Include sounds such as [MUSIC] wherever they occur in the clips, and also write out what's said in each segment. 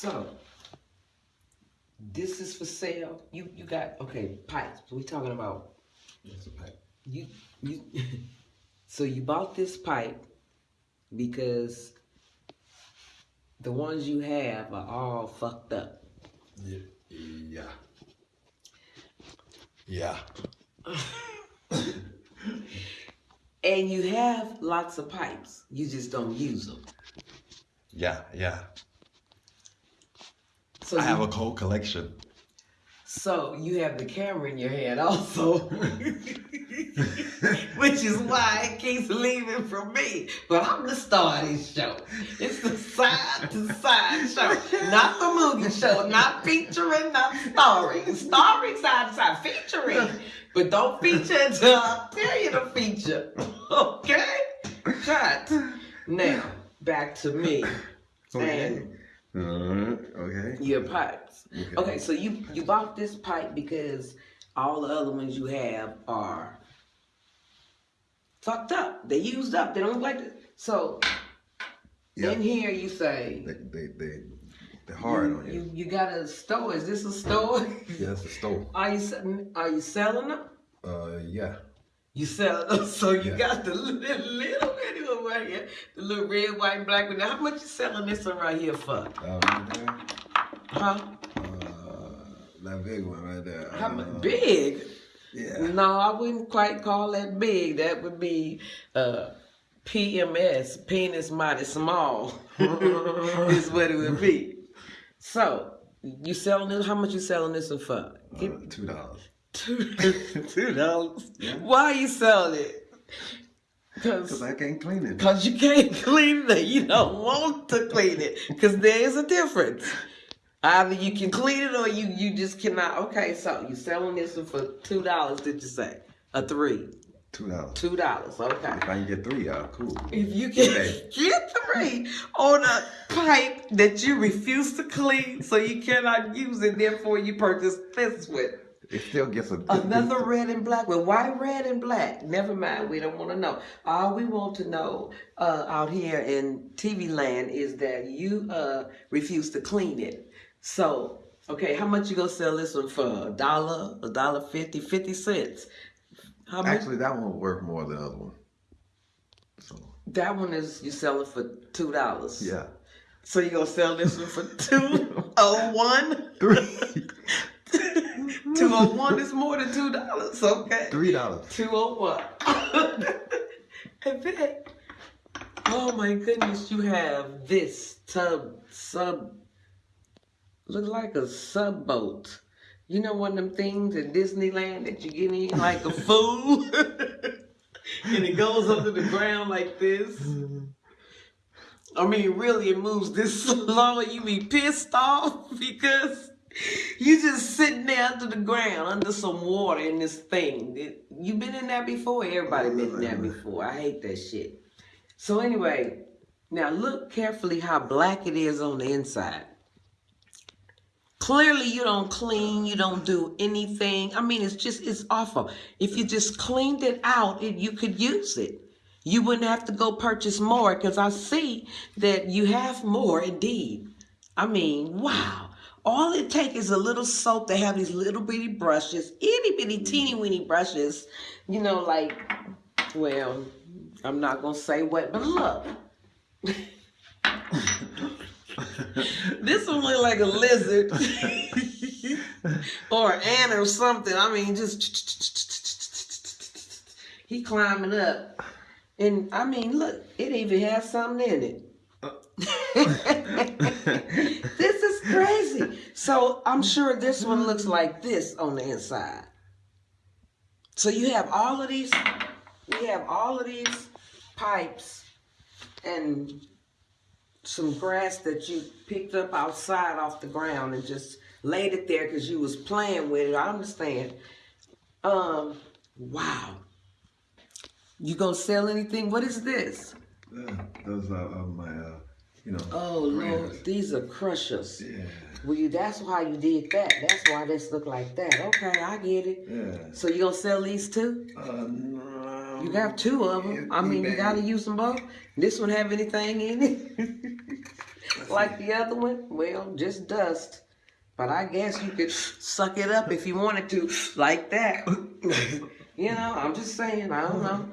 So this is for sale. You you got okay pipes. We talking about That's a pipe. you you. [LAUGHS] so you bought this pipe because the ones you have are all fucked up. Yeah. Yeah. Yeah. [LAUGHS] And you have lots of pipes. You just don't use them. Yeah. Yeah. So I you, have a cold collection. so you have the camera in your hand also. [LAUGHS] Which is why it keeps leaving from me. But I'm the star of this show. It's the side to side show. Not the movie show. Not featuring, not starring. Starring side to side. Featuring. But don't feature until I tell you to feature. Okay? Cut. Now, back to me. And Uh, okay. your pipes. Okay, so you you bought this pipe because all the other ones you have are fucked up. They used up. They don't look like it. So Yeah. in here you say They they they they're hard you, on you. you you got a store. Is this a store? Yeah, that's the stove. [LAUGHS] are you are you selling them? Uh, yeah. You sell [LAUGHS] so you Yeah. got the little, little bitty one right here, the little red, white, and black one. How much you selling this one right here for? Uh. Huh? Uh, that big one right there. How uh, much? Big? Yeah. No, I wouldn't quite call that big. That would be uh, PMS, penis mighty small, [LAUGHS] is what it would be. So, you selling this? How much you selling this one for? Give- Uh, two dollars. Two [LAUGHS] two dollars. Yeah. Why you selling it? Cause Cause, I can't clean it. Cause you can't [LAUGHS] clean it. You don't want to clean it. Cause there is a difference. Either you can clean it or you you just cannot. Okay, so you selling this one for two dollars? Did you say a three? Two dollars. Two dollars. Okay. If I can get three, y'all cool. If you can Okay. [LAUGHS] get three on a pipe that you refuse to clean, so you cannot use it, therefore you purchase this one. It still gets a Another [LAUGHS] red and black one. Why red and black? Never mind. We don't want to know. All we want to know uh, out here in TV land is that you uh, refuse to clean it. So, okay, how much you gonna sell this one for? A dollar, a dollar fifty, fifty cents. How much? Actually, that one worth more than the other one. So that one is you selling for two dollars. yeah, So you gonna sell this one for two [LAUGHS] oh one? three, [LAUGHS] Two oh one is more than two dollars. Okay. three dollars. 201. and [LAUGHS] then, oh my goodness, you have this tub, sub, look like a sub boat. You know one of them things in Disneyland that you get in like a fool? [LAUGHS] and it goes under the ground like this. I mean, really, it moves this [LAUGHS] slow and you be pissed off because you just sitting there under the ground, under some water in this thing. You been in that before? Everybody been in there before. I hate that shit. So anyway, now look carefully how black it is on the inside. Clearly you don't clean, you don't do anything. I mean, it's just, it's awful. If you just cleaned it out, it, you could use it. You wouldn't have to go purchase more because I see that you have more indeed. I mean, wow. All it takes is a little soap. They have these little bitty brushes, itty bitty teeny weeny brushes, you know, like, well, I'm not going to say what, but look. [LAUGHS] this one look like a lizard [LAUGHS] or an ant or something. I mean, just [LAUGHS] he climbing up, and I mean, look, it even has something in it. [LAUGHS] this is crazy. So I'm sure this one looks like this on the inside. So you have all of these, you have all of these pipes and some grass that you picked up outside off the ground and just laid it there because you was playing with it. I understand. Um, wow. You gonna sell anything? What is this? Yeah, those are uh, my, uh, you know. Oh Lord, these are crushers. Yeah, Well, you, that's why you did that. That's why this look like that. Okay, I get it. yeah. So you gonna sell these too? Uh, no. You got two of them. I mean, you gotta use them both. This one have anything in it? [LAUGHS] like the other one? Well, just dust. But I guess you could suck it up if you wanted to, like that. [LAUGHS] you know, I'm just saying, I don't know.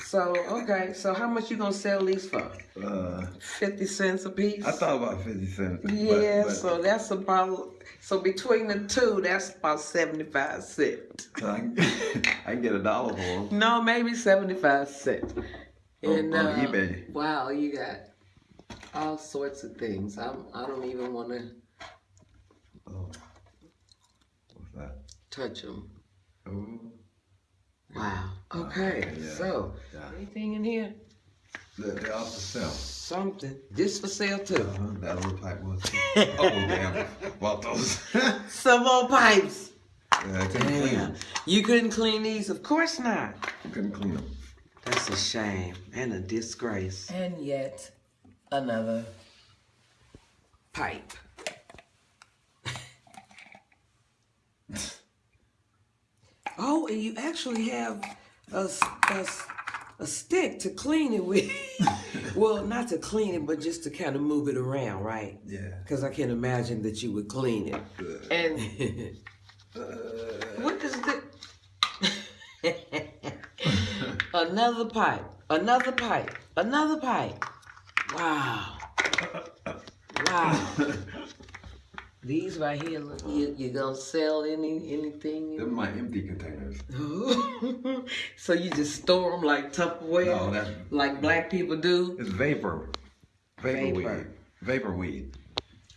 So, okay, so how much you gonna sell these for? Uh, 50 cents a piece? I thought about 50 cents. Yeah, but so that's about, so between the two, that's about 75 cents. I can, [LAUGHS] I can get a dollar for them. No, maybe 75 cents. On- And, on uh, eBay. Wow, you got all sorts of things. I'm, I don't even want to Oh. What's that? touch them. Oh. Wow. Okay, yeah, so yeah. anything in here? They're, they're off the shelf. Something. This for sale too. Uh-huh. That little pipe was. [LAUGHS] oh, damn. Bought those. [LAUGHS] Some more pipes. I couldn't clean them. You couldn't clean these? Of course not. You couldn't clean them. That's a shame and a disgrace. And yet another. Pipe. [LAUGHS] oh, and you actually have a, s- a s- a stick to clean it with. [LAUGHS] well, not to clean it, but just to kind of move it around, right? Yeah. Because I can't imagine that you would clean it. Good. And [LAUGHS] what is the [LAUGHS] another pipe? Another pipe? Another pipe? Wow! Wow! These right here, look, you you gonna sell any anything? They're my empty containers. [LAUGHS] so you just store them like Tupperware, No, that's like black people do? it's vapor. Vapor, Vapor. weed. Vapor weed.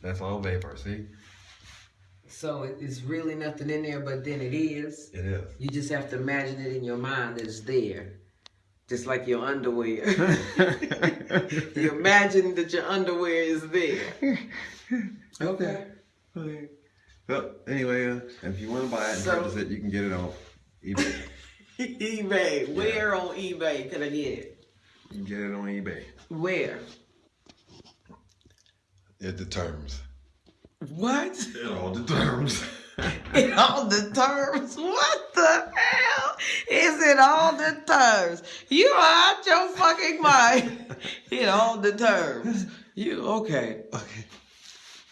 That's all vapor. See, So it- it's really nothing in there, but then it is. it is. You just have to imagine it in your mind that it's there. Just like your underwear. [LAUGHS] [LAUGHS] you imagine that your underwear is there. Okay. Okay. So anyway, uh, if you want to buy it and So- purchase it, you can get it on eBay. [LAUGHS] eBay. Where on eBay can I get it? you can get it on eBay. Where? It determines. What? It all determines. In [LAUGHS] all the terms? What the hell is it all the terms? You are out your fucking mind. [LAUGHS] In all the terms. You okay. okay.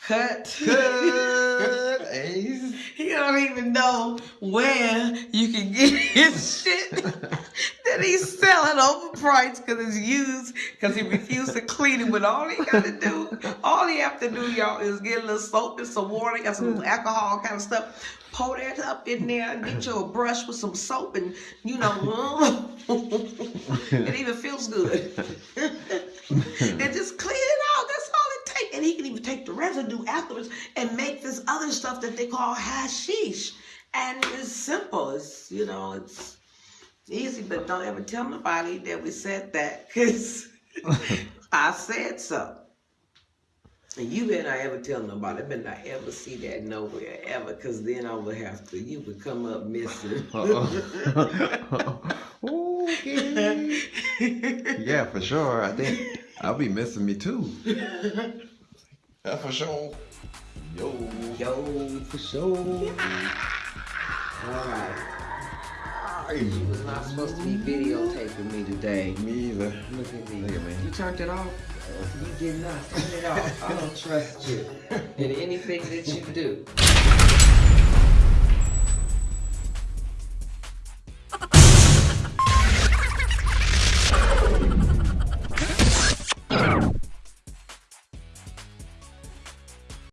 Cut. [LAUGHS] Ace. He don't even know where you can get his shit that he's selling overpriced because it's used because he refused to clean it. But all he got to do, all he have to do, y'all, is get a little soap and some water, got some alcohol kind of stuff. Pour that up in there and get you a brush with some soap and you know, [LAUGHS] it even feels good. [LAUGHS] and just clean it out. That's all it takes. And he can even take the residue afterwards and make this other stuff that they call hashish. And it's simple. It's you know, it's easy, but don't ever tell nobody that we said that because [LAUGHS] I said so. And you better not ever tell nobody. I better not ever see that nowhere ever, because then I would have to. You would come up missing. [LAUGHS] okay. [LAUGHS] Yeah, for sure. I think I'll be missing me too. Yeah, for sure. Yo. Yo, for sure. All right. You was not supposed to be videotaping me today. Me either. Look at me. Look at me. You turned it off? You did not turn it off. I don't trust you [LAUGHS] in anything that you do.